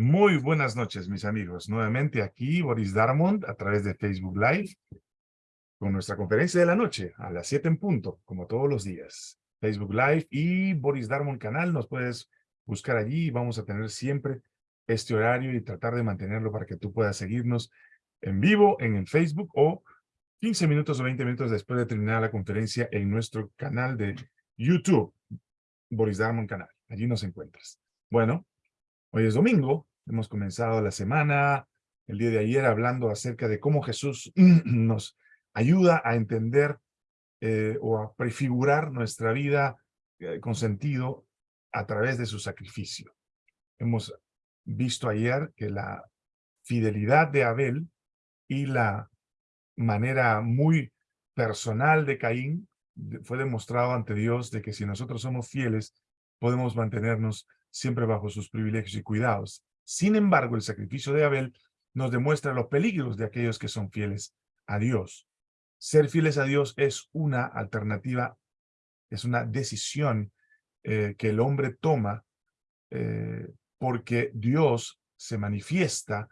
Muy buenas noches, mis amigos. Nuevamente aquí, Boris Darmond, a través de Facebook Live, con nuestra conferencia de la noche, a las 7 en punto, como todos los días. Facebook Live y Boris Darmond Canal, nos puedes buscar allí vamos a tener siempre este horario y tratar de mantenerlo para que tú puedas seguirnos en vivo en el Facebook o 15 minutos o 20 minutos después de terminar la conferencia en nuestro canal de YouTube, Boris Darmond Canal. Allí nos encuentras. Bueno, Hoy es domingo, hemos comenzado la semana, el día de ayer, hablando acerca de cómo Jesús nos ayuda a entender eh, o a prefigurar nuestra vida eh, con sentido a través de su sacrificio. Hemos visto ayer que la fidelidad de Abel y la manera muy personal de Caín fue demostrado ante Dios de que si nosotros somos fieles, podemos mantenernos siempre bajo sus privilegios y cuidados. Sin embargo, el sacrificio de Abel nos demuestra los peligros de aquellos que son fieles a Dios. Ser fieles a Dios es una alternativa, es una decisión eh, que el hombre toma eh, porque Dios se manifiesta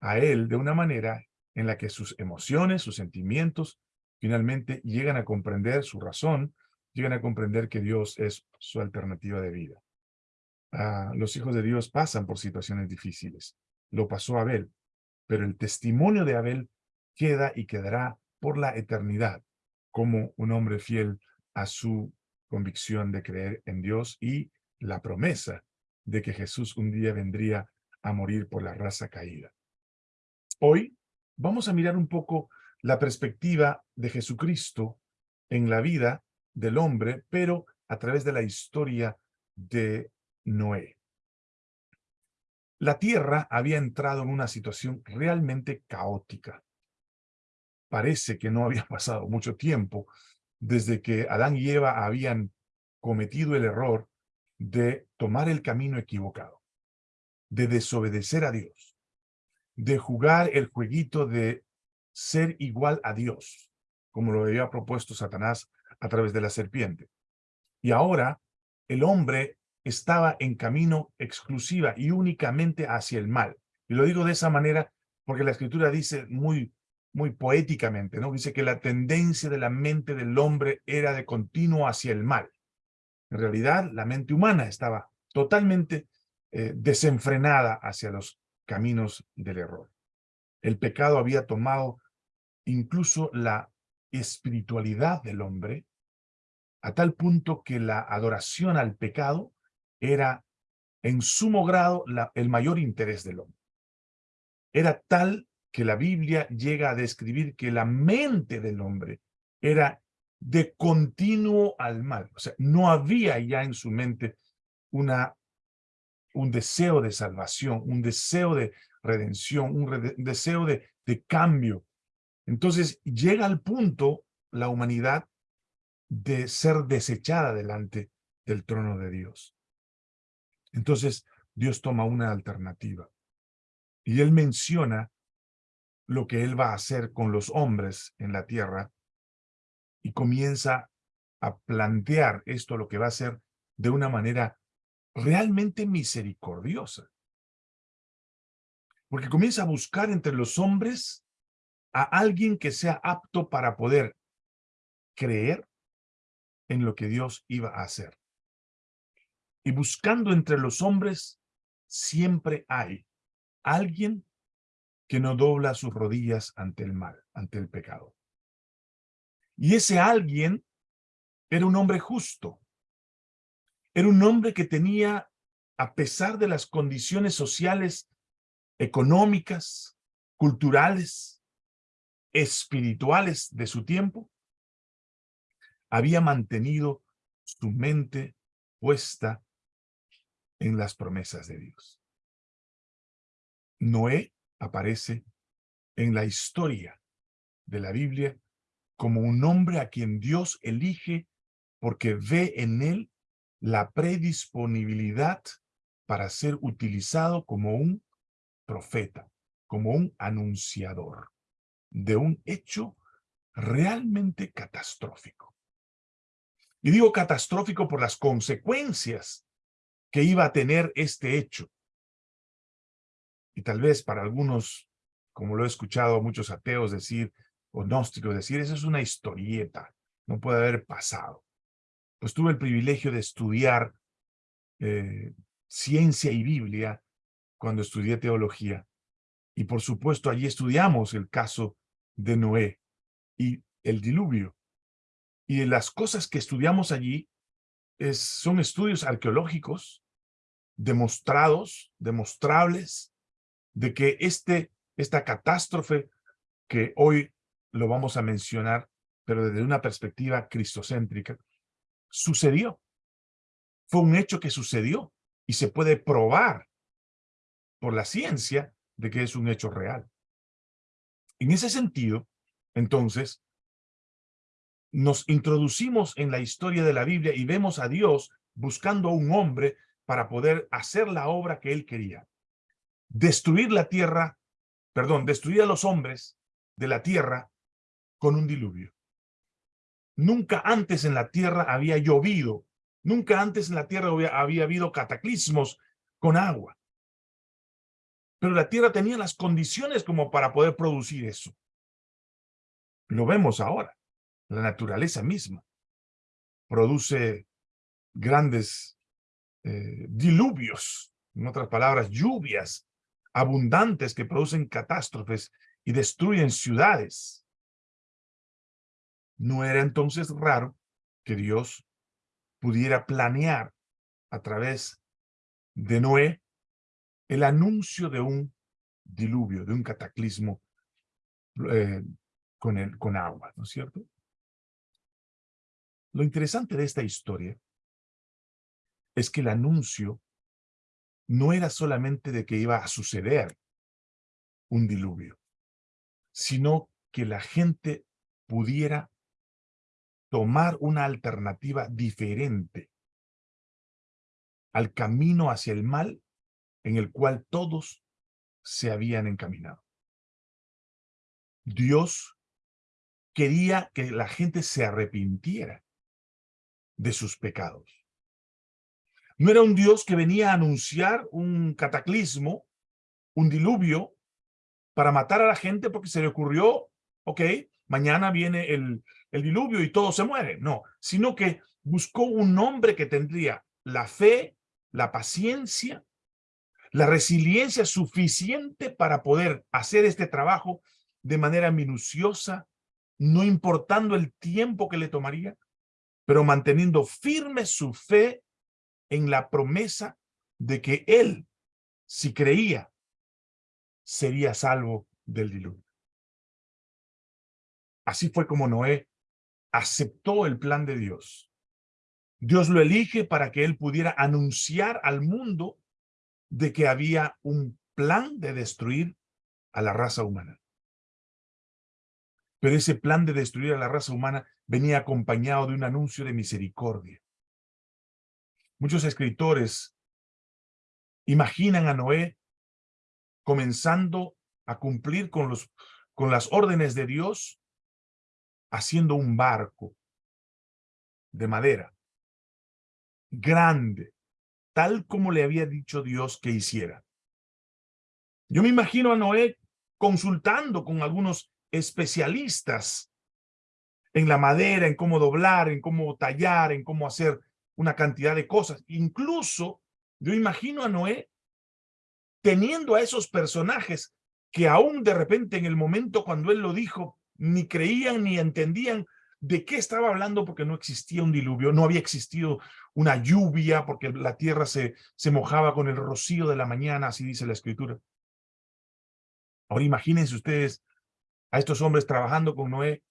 a él de una manera en la que sus emociones, sus sentimientos, finalmente llegan a comprender su razón, llegan a comprender que Dios es su alternativa de vida. Los hijos de Dios pasan por situaciones difíciles. Lo pasó Abel, pero el testimonio de Abel queda y quedará por la eternidad como un hombre fiel a su convicción de creer en Dios y la promesa de que Jesús un día vendría a morir por la raza caída. Hoy vamos a mirar un poco la perspectiva de Jesucristo en la vida del hombre, pero a través de la historia de Noé. La tierra había entrado en una situación realmente caótica. Parece que no había pasado mucho tiempo desde que Adán y Eva habían cometido el error de tomar el camino equivocado, de desobedecer a Dios, de jugar el jueguito de ser igual a Dios, como lo había propuesto Satanás a través de la serpiente. Y ahora el hombre estaba en camino exclusiva y únicamente hacia el mal. Y lo digo de esa manera porque la escritura dice muy, muy poéticamente, ¿no? Dice que la tendencia de la mente del hombre era de continuo hacia el mal. En realidad, la mente humana estaba totalmente eh, desenfrenada hacia los caminos del error. El pecado había tomado incluso la espiritualidad del hombre a tal punto que la adoración al pecado era en sumo grado el mayor interés del hombre. Era tal que la Biblia llega a describir que la mente del hombre era de continuo al mal. O sea, no había ya en su mente una, un deseo de salvación, un deseo de redención, un, deseo de, de cambio. Entonces llega al punto la humanidad de ser desechada delante del trono de Dios. Entonces, Dios toma una alternativa. Y Él menciona lo que Él va a hacer con los hombres en la tierra y comienza a plantear esto lo que va a hacer de una manera realmente misericordiosa. Porque comienza a buscar entre los hombres a alguien que sea apto para poder creer en lo que Dios iba a hacer. Y buscando entre los hombres, siempre hay alguien que no dobla sus rodillas ante el mal, ante el pecado. Y ese alguien era un hombre justo. Era un hombre que tenía, a pesar de las condiciones sociales, económicas, culturales, espirituales de su tiempo, había mantenido su mente puesta en las promesas de Dios. Noé aparece en la historia de la Biblia como un hombre a quien Dios elige porque ve en él la predisponibilidad para ser utilizado como un profeta, como un anunciador de un hecho realmente catastrófico. Y digo catastrófico por las consecuencias que iba a tener este hecho. y tal vez para algunos, como lo he escuchado a muchos ateos decir, o gnósticos decir, eso es una historieta, no puede haber pasado. Pues tuve el privilegio de estudiar eh, ciencia y Biblia cuando estudié teología. Y por supuesto allí estudiamos el caso de Noé y el diluvio. Y las cosas que estudiamos allí son estudios arqueológicos demostrados, demostrables, de que este, esta catástrofe que hoy lo vamos a mencionar, pero desde una perspectiva cristocéntrica, sucedió. Fue un hecho que sucedió y se puede probar por la ciencia de que es un hecho real. En ese sentido, entonces, nos introducimos en la historia de la Biblia y vemos a Dios buscando a un hombre para poder hacer la obra que él quería. Destruir la tierra, perdón, destruir a los hombres de la tierra con un diluvio. Nunca antes en la tierra había llovido, nunca antes en la tierra había, habido cataclismos con agua. Pero la tierra tenía las condiciones como para poder producir eso. Lo vemos ahora. La naturaleza misma produce grandes eh, diluvios, en otras palabras, lluvias abundantes que producen catástrofes y destruyen ciudades. No era entonces raro que Dios pudiera planear a través de Noé el anuncio de un diluvio, de un cataclismo eh, con, el, con agua, ¿no es cierto? Lo interesante de esta historia es que el anuncio no era solamente de que iba a suceder un diluvio, sino que la gente pudiera tomar una alternativa diferente al camino hacia el mal en el cual todos se habían encaminado. Dios quería que la gente se arrepintiera de sus pecados. No era un Dios que venía a anunciar un cataclismo, un diluvio, para matar a la gente porque se le ocurrió, ok, mañana viene el, el diluvio y todo se muere. No, sino que buscó un hombre que tendría la fe, la paciencia la resiliencia suficiente para poder hacer este trabajo de manera minuciosa, no importando el tiempo que le tomaría, pero manteniendo firme su fe en la promesa de que él, si creía, sería salvo del diluvio. Así fue como Noé aceptó el plan de Dios. Dios lo elige para que él pudiera anunciar al mundo de que había un plan de destruir a la raza humana. Pero ese plan de destruir a la raza humana venía acompañado de un anuncio de misericordia. Muchos escritores imaginan a Noé comenzando a cumplir con, los, con las órdenes de Dios, haciendo un barco de madera, grande, tal como le había dicho Dios que hiciera. Yo me imagino a Noé consultando con algunos especialistas en la madera, en cómo doblar, en cómo tallar, en cómo hacer una cantidad de cosas. Incluso yo imagino a Noé teniendo a esos personajes que aún de repente en el momento cuando él lo dijo, ni creían ni entendían de qué estaba hablando porque no existía un diluvio, no había existido una lluvia porque la tierra se, se mojaba con el rocío de la mañana, así dice la escritura. Ahora imagínense ustedes a estos hombres trabajando con Noé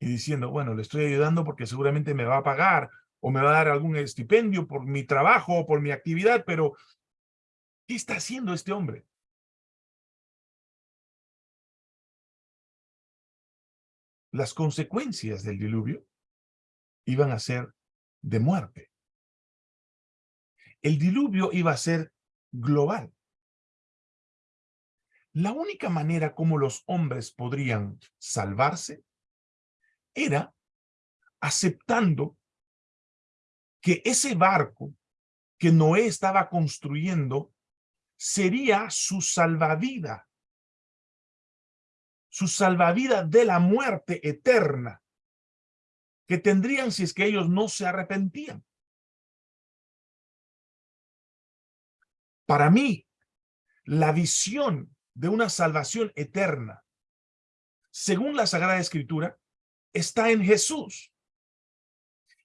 y diciendo, bueno, le estoy ayudando porque seguramente me va a pagar o me va a dar algún estipendio por mi trabajo o por mi actividad, pero ¿qué está haciendo este hombre? las consecuencias del diluvio iban a ser de muerte. El diluvio iba a ser global. La única manera como los hombres podrían salvarse era aceptando que ese barco que Noé estaba construyendo sería su salvavida. Su salvavida de la muerte eterna que tendrían si es que ellos no se arrepentían. Para mí, la visión de una salvación eterna, según la Sagrada Escritura, está en Jesús.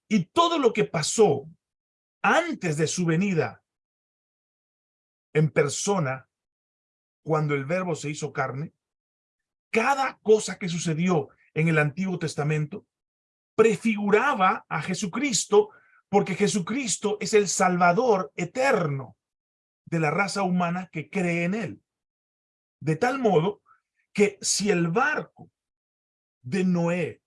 Y todo lo que pasó antes de su venida en persona, cuando el verbo se hizo carne, cada cosa que sucedió en el Antiguo Testamento prefiguraba a Jesucristo porque Jesucristo es el Salvador eterno de la raza humana que cree en él. De tal modo que si el barco de Noé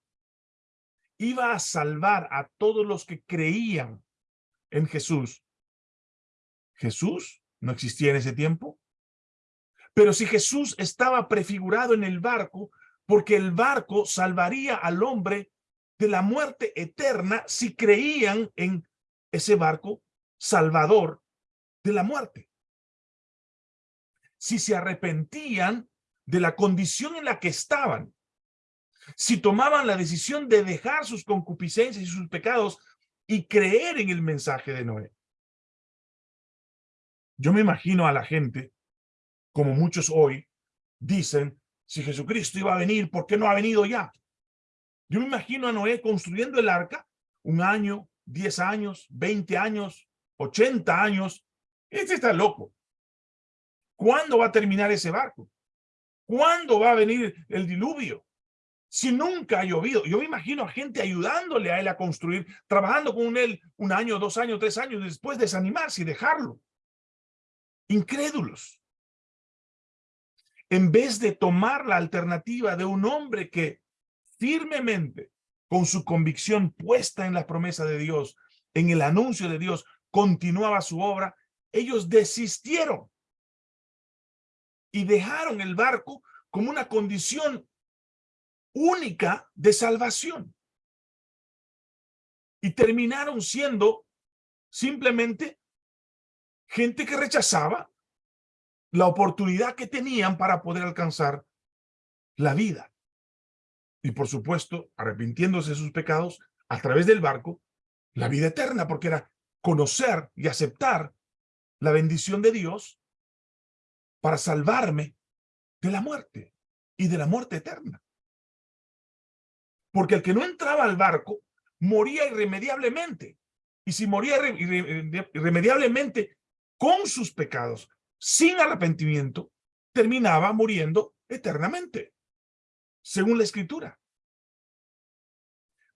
iba a salvar a todos los que creían en Jesús, Jesús no existía en ese tiempo. Pero si Jesús estaba prefigurado en el barco, porque el barco salvaría al hombre de la muerte eterna si creían en ese barco salvador de la muerte. Si se arrepentían de la condición en la que estaban, si tomaban la decisión de dejar sus concupiscencias y sus pecados y creer en el mensaje de Noé. Yo me imagino a la gente, como muchos hoy, dicen, si Jesucristo iba a venir, ¿por qué no ha venido ya? Yo me imagino a Noé construyendo el arca, un año, diez años, veinte años, ochenta años. Este está loco. ¿Cuándo va a terminar ese barco? ¿Cuándo va a venir el diluvio? Si nunca ha llovido, yo me imagino a gente ayudándole a él a construir, trabajando con él un año, dos años, tres años, después desanimarse y dejarlo. Incrédulos. En vez de tomar la alternativa de un hombre que firmemente, con su convicción puesta en la promesa de Dios, en el anuncio de Dios, continuaba su obra, ellos desistieron y dejaron el barco como una condición única de salvación. Y terminaron siendo simplemente gente que rechazaba la oportunidad que tenían para poder alcanzar la vida y por supuesto, arrepintiéndose de sus pecados a través del barco, la vida eterna, porque era conocer y aceptar la bendición de Dios para salvarme de la muerte y de la muerte eterna. Porque el que no entraba al barco moría irremediablemente. Y si moría irremediablemente con sus pecados, sin arrepentimiento, terminaba muriendo eternamente según la escritura.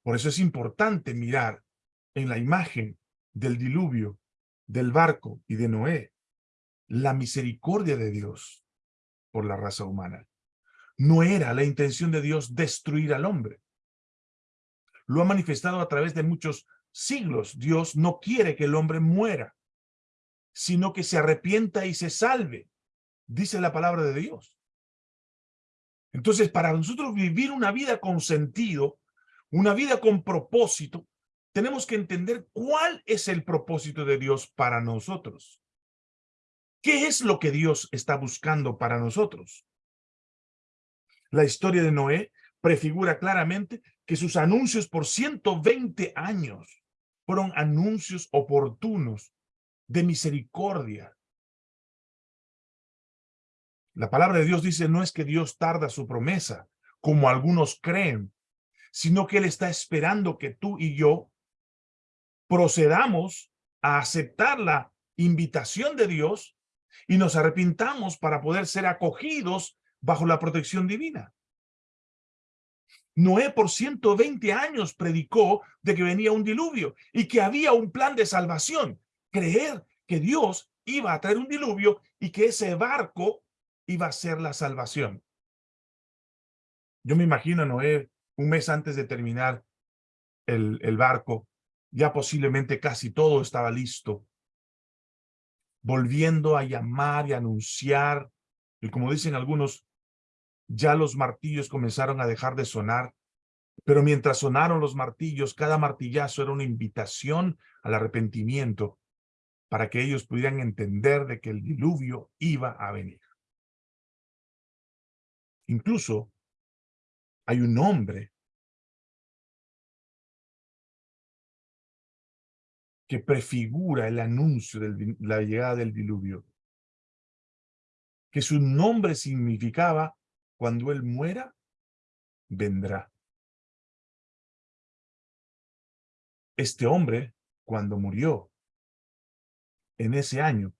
Por eso es importante mirar en la imagen del diluvio, del barco y de Noé, la misericordia de Dios por la raza humana. No era la intención de Dios destruir al hombre. Lo ha manifestado a través de muchos siglos. Dios no quiere que el hombre muera, sino que se arrepienta y se salve, dice la palabra de Dios. Entonces, para nosotros vivir una vida con sentido, una vida con propósito, tenemos que entender cuál es el propósito de Dios para nosotros. ¿Qué es lo que Dios está buscando para nosotros? La historia de Noé prefigura claramente que sus anuncios por 120 años fueron anuncios oportunos de misericordia, la palabra de Dios dice, no es que Dios tarda su promesa, como algunos creen, sino que Él está esperando que tú y yo procedamos a aceptar la invitación de Dios y nos arrepintamos para poder ser acogidos bajo la protección divina. Noé por 120 años predicó de que venía un diluvio y que había un plan de salvación. Creer que Dios iba a traer un diluvio y que ese barco iba a ser la salvación. Yo me imagino Noé un mes antes de terminar el, el barco, ya posiblemente casi todo estaba listo, volviendo a llamar y anunciar, y como dicen algunos, ya los martillos comenzaron a dejar de sonar, pero mientras sonaron los martillos, cada martillazo era una invitación al arrepentimiento para que ellos pudieran entender de que el diluvio iba a venir. Incluso hay un hombre que prefigura el anuncio de la llegada del diluvio. Que su nombre significaba, cuando él muera, vendrá. Este hombre, cuando murió, en ese año,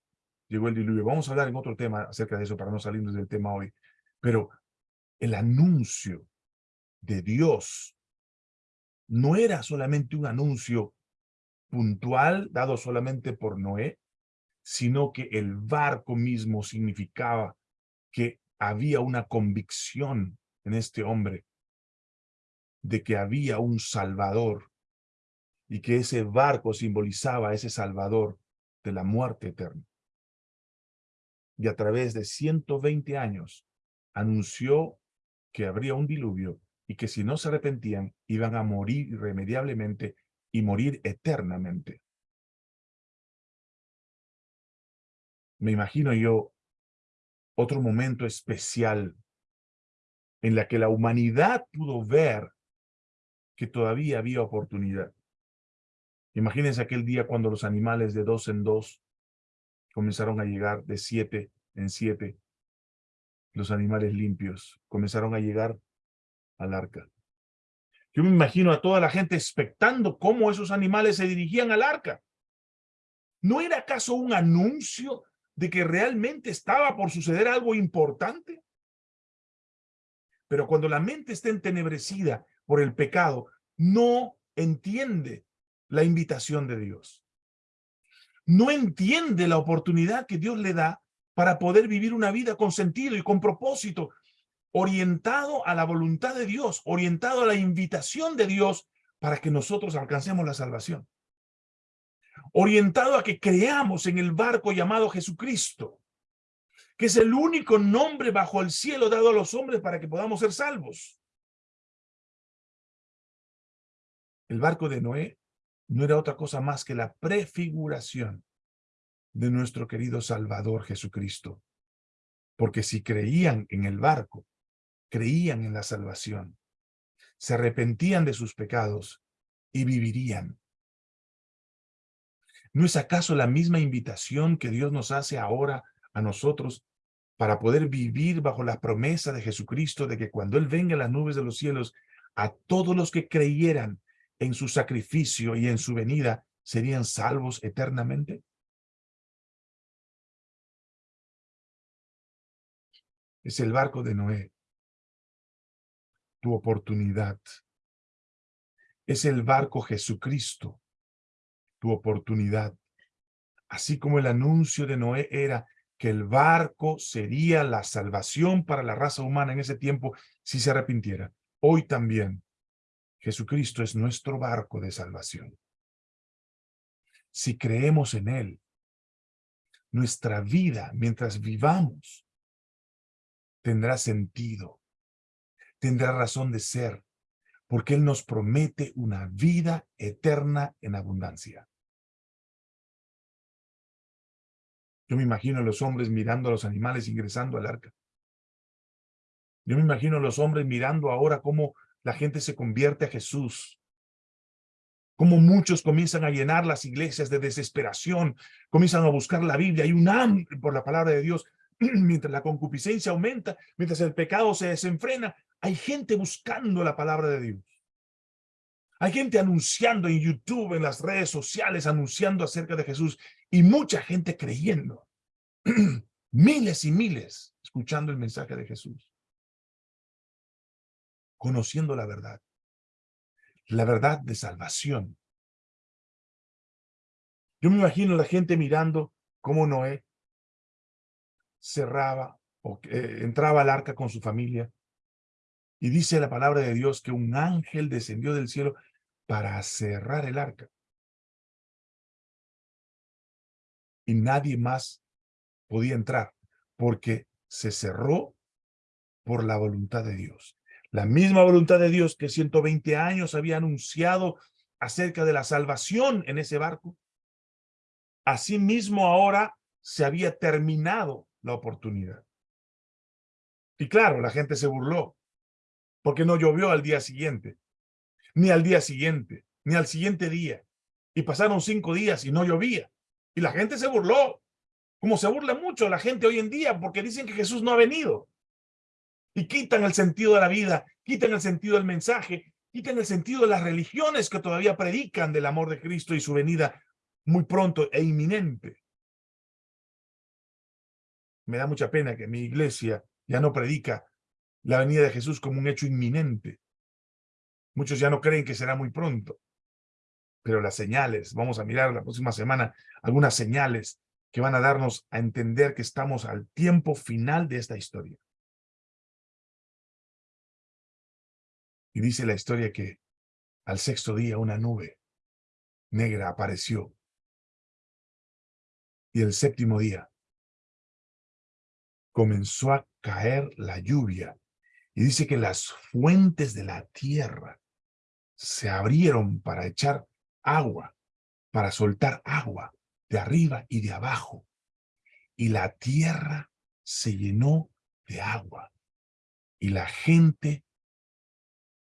llegó el diluvio. Vamos a hablar en otro tema acerca de eso para no salirnos del tema hoy. Pero el anuncio de Dios no era solamente un anuncio puntual dado solamente por Noé, sino que el barco mismo significaba que había una convicción en este hombre de que había un Salvador y que ese barco simbolizaba a ese Salvador de la muerte eterna. Y a través de 120 años anunció que habría un diluvio y que si no se arrepentían iban a morir irremediablemente y morir eternamente. Me imagino yo otro momento especial en la que la humanidad pudo ver que todavía había oportunidad. Imagínense aquel día cuando los animales de dos en dos comenzaron a llegar de siete en siete. Los animales limpios comenzaron a llegar al arca. Yo me imagino a toda la gente expectando cómo esos animales se dirigían al arca. ¿No era acaso un anuncio de que realmente estaba por suceder algo importante? Pero cuando la mente está entenebrecida por el pecado, no entiende la invitación de Dios. No entiende la oportunidad que Dios le da para poder vivir una vida con sentido y con propósito, orientado a la voluntad de Dios, orientado a la invitación de Dios para que nosotros alcancemos la salvación. Orientado a que creamos en el barco llamado Jesucristo, que es el único nombre bajo el cielo dado a los hombres para que podamos ser salvos. El barco de Noé no era otra cosa más que la prefiguración de nuestro querido Salvador Jesucristo. Porque si creían en el barco, creían en la salvación, se arrepentían de sus pecados y vivirían. ¿No es acaso la misma invitación que Dios nos hace ahora a nosotros para poder vivir bajo la promesa de Jesucristo de que cuando Él venga en las nubes de los cielos, a todos los que creyeran en su sacrificio y en su venida serían salvos eternamente? Es el barco de Noé tu oportunidad. Es el barco Jesucristo, tu oportunidad. Así como el anuncio de Noé era que el barco sería la salvación para la raza humana en ese tiempo si se arrepintiera. Hoy también Jesucristo es nuestro barco de salvación. Si creemos en Él, nuestra vida mientras vivamos tendrá sentido tendrá razón de ser, porque Él nos promete una vida eterna en abundancia. Yo me imagino a los hombres mirando a los animales ingresando al arca. Yo me imagino a los hombres mirando ahora cómo la gente se convierte a Jesús. Cómo muchos comienzan a llenar las iglesias de desesperación, comienzan a buscar la Biblia. Hay un hambre por la palabra de Dios. Mientras la concupiscencia aumenta, mientras el pecado se desenfrena, hay gente buscando la palabra de Dios. Hay gente anunciando en YouTube, en las redes sociales, anunciando acerca de Jesús y mucha gente creyendo. miles y miles escuchando el mensaje de Jesús. Conociendo la verdad. La verdad de salvación. Yo me imagino la gente mirando cómo Noé cerraba o eh, entraba al arca con su familia y dice la palabra de Dios que un ángel descendió del cielo para cerrar el arca. Y nadie más podía entrar porque se cerró por la voluntad de Dios. La misma voluntad de Dios que 120 años había anunciado acerca de la salvación en ese barco, Asimismo ahora se había terminado la oportunidad. Y claro, la gente se burló, porque no llovió al día siguiente, ni al día siguiente, ni al siguiente día. Y pasaron cinco días y no llovía. Y la gente se burló, como se burla mucho la gente hoy en día, porque dicen que Jesús no ha venido. Y quitan el sentido de la vida, quitan el sentido del mensaje, quitan el sentido de las religiones que todavía predican del amor de Cristo y su venida muy pronto e inminente. Me da mucha pena que mi iglesia ya no predica la venida de Jesús como un hecho inminente. Muchos ya no creen que será muy pronto. Pero las señales, vamos a mirar la próxima semana algunas señales que van a darnos a entender que estamos al tiempo final de esta historia. Y dice la historia que al sexto día una nube negra apareció. Y el séptimo día comenzó a caer la lluvia. Y dice que las fuentes de la tierra se abrieron para echar agua, para soltar agua de arriba y de abajo. Y la tierra se llenó de agua. Y la gente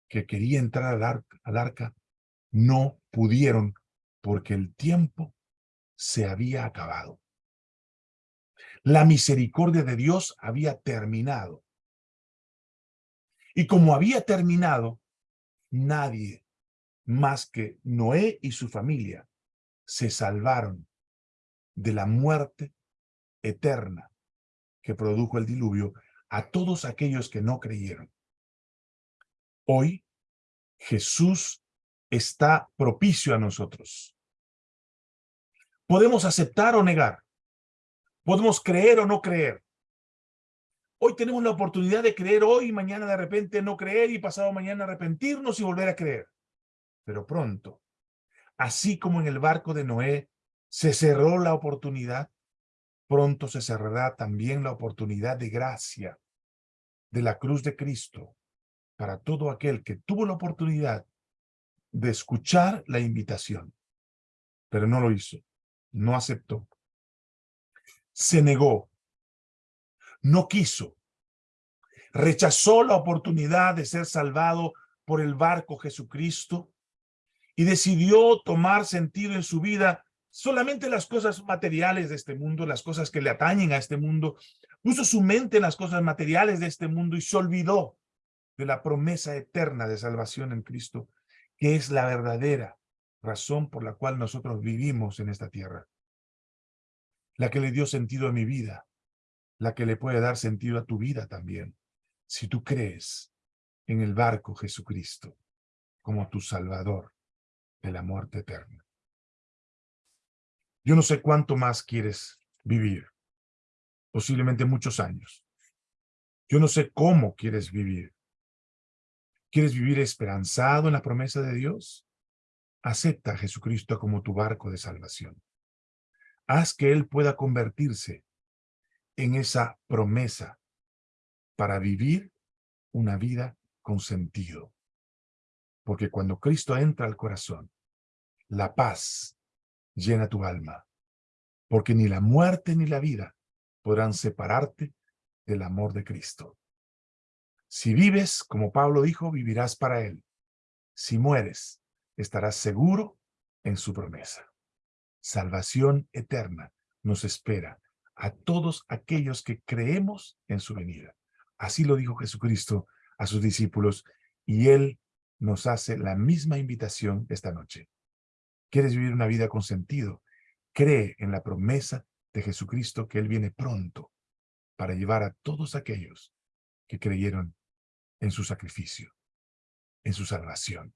que quería entrar al arca, al arca no pudieron porque el tiempo se había acabado. La misericordia de Dios había terminado. Y como había terminado, nadie más que Noé y su familia se salvaron de la muerte eterna que produjo el diluvio a todos aquellos que no creyeron. Hoy, Jesús está propicio a nosotros. Podemos aceptar o negar. Podemos creer o no creer. Hoy tenemos la oportunidad de creer hoy, mañana de repente no creer y pasado mañana arrepentirnos y volver a creer. Pero pronto, así como en el barco de Noé se cerró la oportunidad, pronto se cerrará también la oportunidad de gracia de la cruz de Cristo para todo aquel que tuvo la oportunidad de escuchar la invitación, pero no lo hizo, no aceptó se negó, no quiso, rechazó la oportunidad de ser salvado por el barco Jesucristo y decidió tomar sentido en su vida solamente las cosas materiales de este mundo, las cosas que le atañen a este mundo, puso su mente en las cosas materiales de este mundo y se olvidó de la promesa eterna de salvación en Cristo, que es la verdadera razón por la cual nosotros vivimos en esta tierra. La que le dio sentido a mi vida, la que le puede dar sentido a tu vida también, si tú crees en el barco Jesucristo como tu Salvador de la muerte eterna. Yo no sé cuánto más quieres vivir, posiblemente muchos años. Yo no sé cómo quieres vivir. ¿Quieres vivir esperanzado en la promesa de Dios? Acepta a Jesucristo como tu barco de salvación. Haz que Él pueda convertirse en esa promesa para vivir una vida con sentido. Porque cuando Cristo entra al corazón, la paz llena tu alma. Porque ni la muerte ni la vida podrán separarte del amor de Cristo. Si vives, como Pablo dijo, vivirás para Él. Si mueres, estarás seguro en su promesa salvación eterna nos espera a todos aquellos que creemos en su venida. Así lo dijo Jesucristo a sus discípulos y Él nos hace la misma invitación esta noche. ¿Quieres vivir una vida con sentido? Cree en la promesa de Jesucristo que Él viene pronto para llevar a todos aquellos que creyeron en su sacrificio, en su salvación,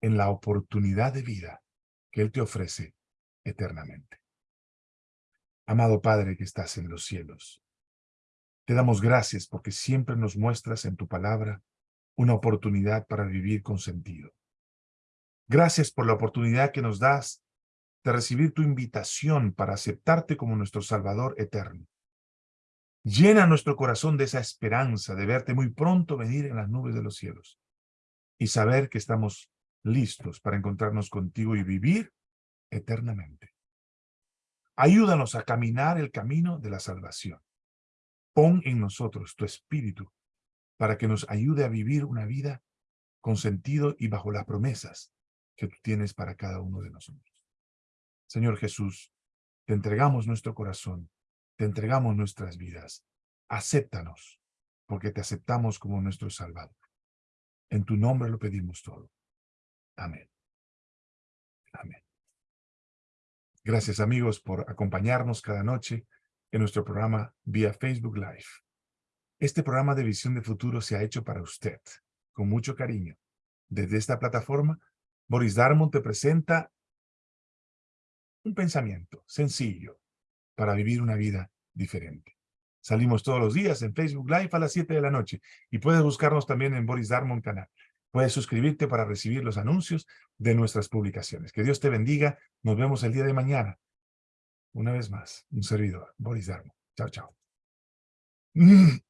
en la oportunidad de vida que Él te ofrece eternamente. Amado Padre que estás en los cielos, te damos gracias porque siempre nos muestras en tu palabra una oportunidad para vivir con sentido. Gracias por la oportunidad que nos das de recibir tu invitación para aceptarte como nuestro Salvador eterno. Llena nuestro corazón de esa esperanza de verte muy pronto venir en las nubes de los cielos y saber que estamos listos para encontrarnos contigo y vivir eternamente. Ayúdanos a caminar el camino de la salvación. Pon en nosotros tu espíritu para que nos ayude a vivir una vida con sentido y bajo las promesas que tú tienes para cada uno de nosotros. Señor Jesús, te entregamos nuestro corazón, te entregamos nuestras vidas. Acéptanos, porque te aceptamos como nuestro Salvador. En tu nombre lo pedimos todo. Amén. Amén. Gracias amigos por acompañarnos cada noche en nuestro programa vía Facebook Live. Este programa de Visión de Futuro se ha hecho para usted, con mucho cariño. Desde esta plataforma, Boris Darmon te presenta un pensamiento sencillo para vivir una vida diferente. Salimos todos los días en Facebook Live a las 7 de la noche y puedes buscarnos también en Boris Darmon Canal. Puedes suscribirte para recibir los anuncios de nuestras publicaciones. Que Dios te bendiga. Nos vemos el día de mañana. Una vez más, un servidor, Boris Darmo. Chao, chao.